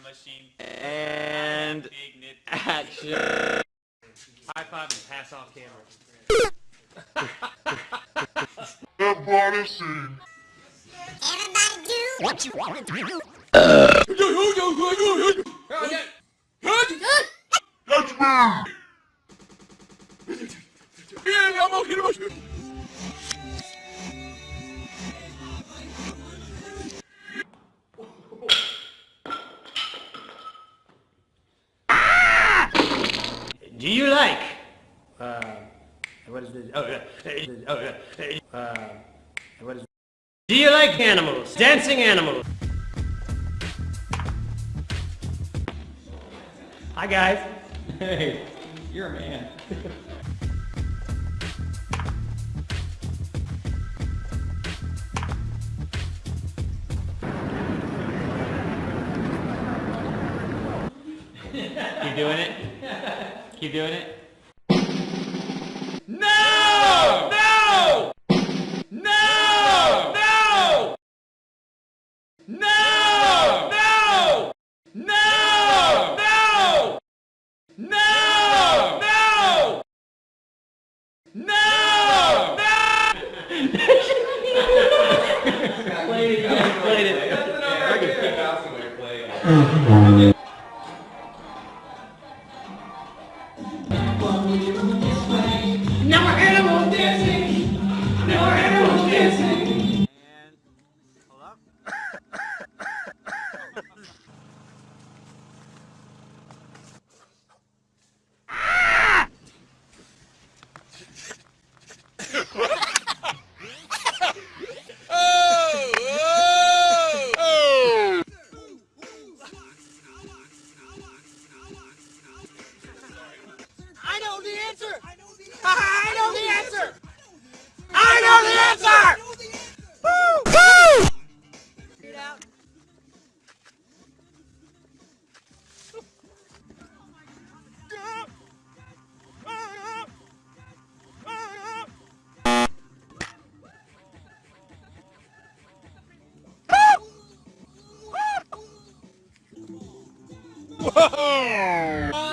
machine. And action. High five and pass off camera. Everybody sing. Everybody do what you want to do. That's me. Do you like? Uh, what is this? Oh, yeah. Oh, yeah. Uh, what is? Do you like animals? Dancing animals. Hi guys. Hey, you're a man. Keep doing it. Keep doing it. No! No! No! No! No! No! No! No! No! No! No! It. Played it. Whoa!